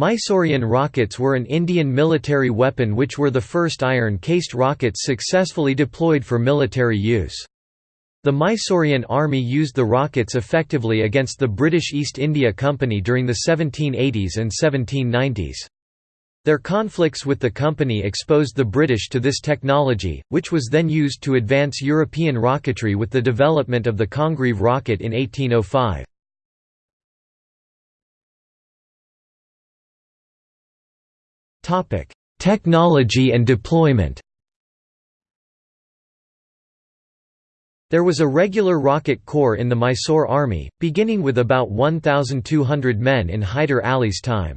Mysorean rockets were an Indian military weapon which were the first iron-cased rockets successfully deployed for military use. The Mysorean army used the rockets effectively against the British East India Company during the 1780s and 1790s. Their conflicts with the company exposed the British to this technology, which was then used to advance European rocketry with the development of the Congreve rocket in 1805. Technology and deployment. There was a regular rocket corps in the Mysore army, beginning with about 1,200 men in Hyder Ali's time.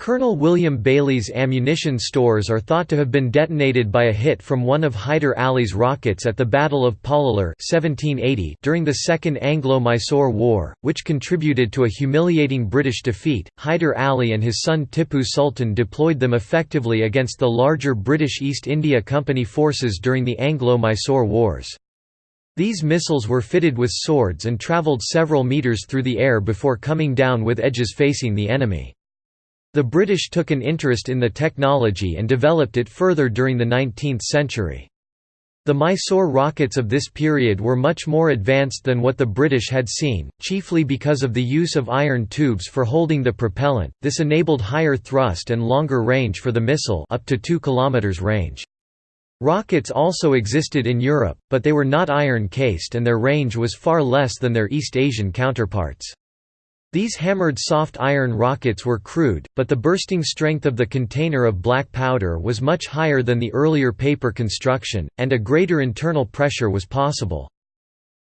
Colonel William Baillie's ammunition stores are thought to have been detonated by a hit from one of Hyder Ali's rockets at the Battle of Pollilur 1780 during the Second Anglo-Mysore War, which contributed to a humiliating British defeat. Hyder Ali and his son Tippu Sultan deployed them effectively against the larger British East India Company forces during the Anglo-Mysore Wars. These missiles were fitted with swords and travelled several metres through the air before coming down with edges facing the enemy. The British took an interest in the technology and developed it further during the 19th century. The Mysore rockets of this period were much more advanced than what the British had seen, chiefly because of the use of iron tubes for holding the propellant. This enabled higher thrust and longer range for the missile, up to 2 km range. Rockets also existed in Europe, but they were not iron-cased and their range was far less than their East Asian counterparts. These hammered soft iron rockets were crude, but the bursting strength of the container of black powder was much higher than the earlier paper construction, and a greater internal pressure was possible.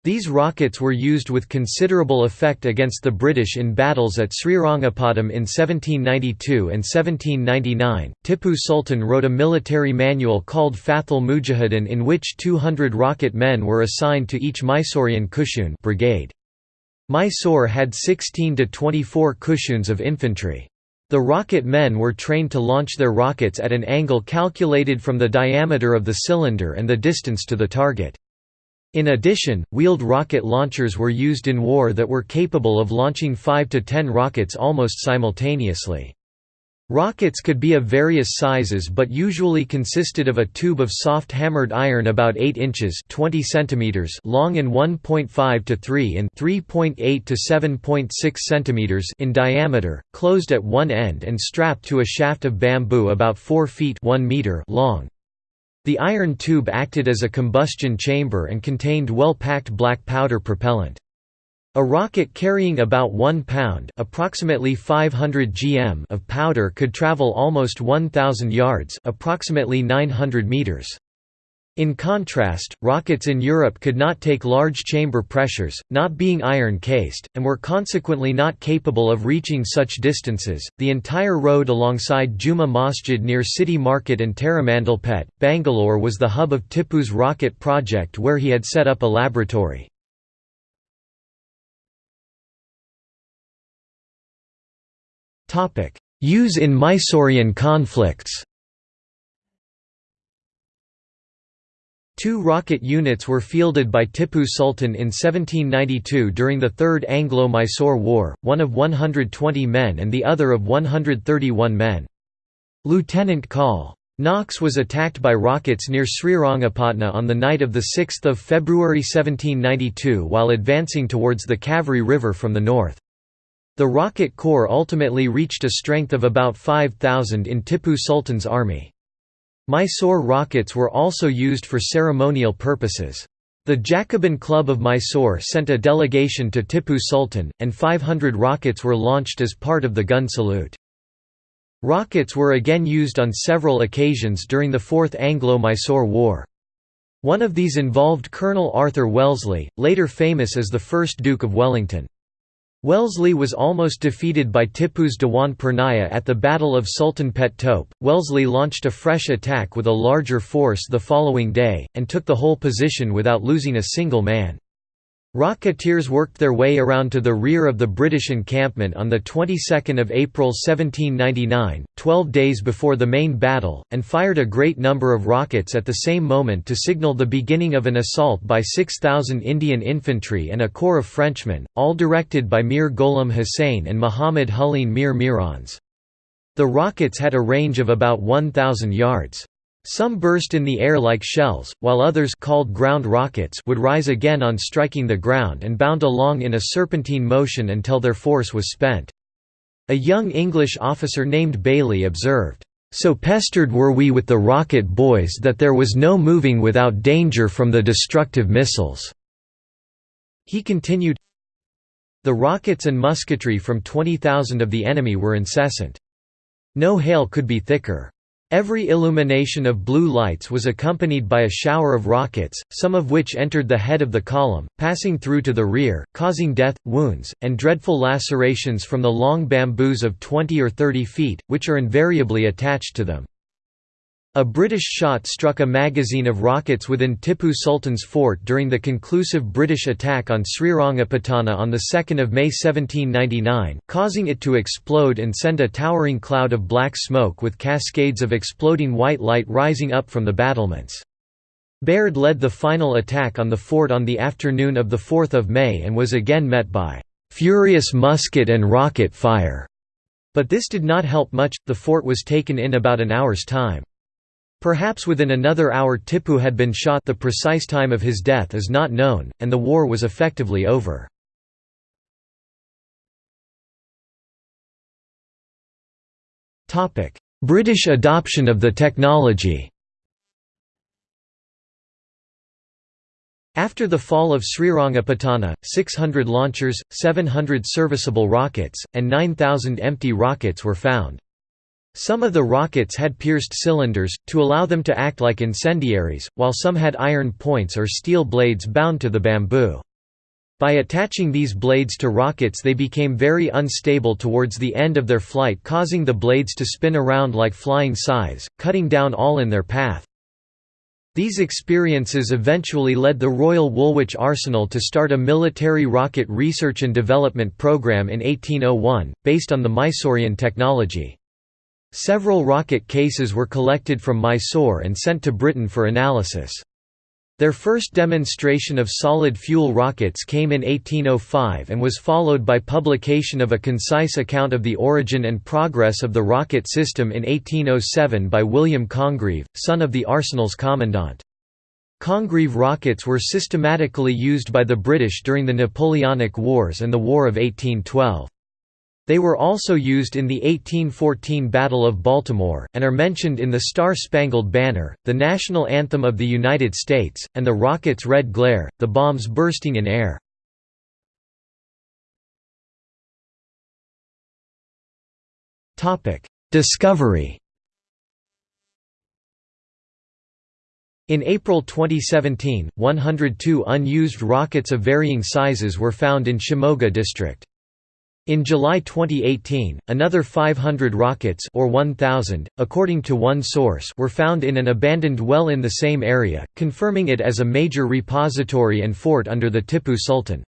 These rockets were used with considerable effect against the British in battles at Srirangapatam in 1792 and 1799. Tippu Sultan wrote a military manual called Fathul Mujahidin in which 200 rocket men were assigned to each Mysorean Kushun brigade. Mysore had 16 to 24 kushuns of infantry. The rocket men were trained to launch their rockets at an angle calculated from the diameter of the cylinder and the distance to the target. In addition, wheeled rocket launchers were used in war that were capable of launching 5 to 10 rockets almost simultaneously. Rockets could be of various sizes but usually consisted of a tube of soft hammered iron about 8 inches 20 centimeters long and 1.5 to 3 in 3.8 to 7.6 centimeters in diameter, closed at one end and strapped to a shaft of bamboo about 4 feet 1 meter long. The iron tube acted as a combustion chamber and contained well-packed black powder propellant. A rocket carrying about 1 pound approximately 500 gm of powder could travel almost 1,000 yards approximately 900 meters. In contrast, rockets in Europe could not take large chamber pressures, not being iron cased, and were consequently not capable of reaching such distances. The entire road alongside Juma Masjid near City Market and Taramandalpet, Bangalore was the hub of Tipu's rocket project where he had set up a laboratory. Use in Mysorean conflicts Two rocket units were fielded by Tippu Sultan in 1792 during the Third Anglo-Mysore War, one of 120 men and the other of 131 men. Lieutenant Col. Knox was attacked by rockets near Srirangapatna on the night of 6 February 1792 while advancing towards the Kaveri River from the north. The rocket corps ultimately reached a strength of about 5,000 in Tippu Sultan's army. Mysore rockets were also used for ceremonial purposes. The Jacobin Club of Mysore sent a delegation to Tippu Sultan, and 500 rockets were launched as part of the gun salute. Rockets were again used on several occasions during the Fourth Anglo-Mysore War. One of these involved Colonel Arthur Wellesley, later famous as the first Duke of Wellington. Wellesley was almost defeated by Tippu's Dewan Purnaya at the Battle of Sultanpet Tope. Wellesley launched a fresh attack with a larger force the following day, and took the whole position without losing a single man. Rocketeers worked their way around to the rear of the British encampment on the 22nd of April 1799, 12 days before the main battle, and fired a great number of rockets at the same moment to signal the beginning of an assault by 6,000 Indian infantry and a corps of Frenchmen, all directed by Mir Ghulam Hussain and Muhammad Husain Mir Mirans. The rockets had a range of about 1,000 yards. Some burst in the air like shells, while others called ground rockets would rise again on striking the ground and bound along in a serpentine motion until their force was spent. A young English officer named Bayly observed, "...so pestered were we with the rocket boys that there was no moving without danger from the destructive missiles." He continued, The rockets and musketry from 20,000 of the enemy were incessant. No hail could be thicker. Every illumination of blue lights was accompanied by a shower of rockets, some of which entered the head of the column, passing through to the rear, causing death, wounds, and dreadful lacerations from the long bamboos of 20 or 30 feet, which are invariably attached to them. A British shot struck a magazine of rockets within Tipu Sultan's fort during the conclusive British attack on Srirangapatana on 2 May 1799, causing it to explode and send a towering cloud of black smoke with cascades of exploding white light rising up from the battlements. Baird led the final attack on the fort on the afternoon of 4 May and was again met by "...furious musket and rocket fire." But this did not help much, the fort was taken in about an hour's time. Perhaps within another hour Tipu had been shot the precise time of his death is not known, and the war was effectively over. British adoption of the technology After the fall of Srirangapatana, 600 launchers, 700 serviceable rockets, and 9,000 empty rockets were found. Some of the rockets had pierced cylinders, to allow them to act like incendiaries, while some had iron points or steel blades bound to the bamboo. By attaching these blades to rockets they became very unstable towards the end of their flight causing the blades to spin around like flying scythes, cutting down all in their path. These experiences eventually led the Royal Woolwich Arsenal to start a military rocket research and development program in 1801, based on the Mysorean technology. Several rocket cases were collected from Mysore and sent to Britain for analysis. Their first demonstration of solid fuel rockets came in 1805 and was followed by publication of a concise account of the origin and progress of the rocket system in 1807 by William Congreve, son of the arsenal's commandant. Congreve rockets were systematically used by the British during the Napoleonic Wars and the War of 1812. They were also used in the 1814 Battle of Baltimore, and are mentioned in the Star-Spangled Banner, the national anthem of the United States, and the rocket's red glare, the bombs bursting in air. Discovery In April 2017, 102 unused rockets of varying sizes were found in Shimoga district. In July 2018, another 500 rockets or 1,000, according to one source were found in an abandoned well in the same area, confirming it as a major repository and fort under the Tipu Sultan.